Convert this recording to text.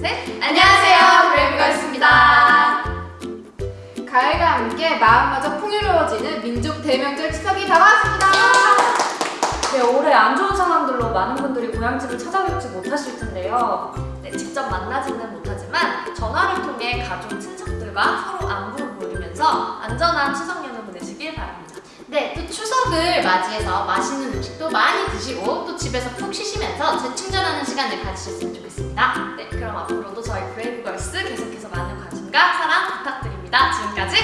셋! 안녕하세요, 브레이브걸스입니다. 가을과 함께 마음마저 풍요로워지는 민족 대명절 추석이 다가왔습니다. 네, 올해 안 좋은 상황들로 많은 분들이 고향집을 찾아뵙지 못하실 텐데요. 네, 직접 만나지는 못하지만 전화를 통해 가족, 친척들과 서로 안부를 물으면서 안전한 추석 연휴 보내시길 바랍니다. 네, 또 추석을 맞이해서 맛있는 음식도 많이 드시고 또 집에서 푹 쉬시면서 재충전하는 시간을 가지셨으면 좋겠습니다. 네, 그럼 앞으로도 저희 브레이브걸스 계속해서 많은 관심과 사랑 부탁드립니다. 지금까지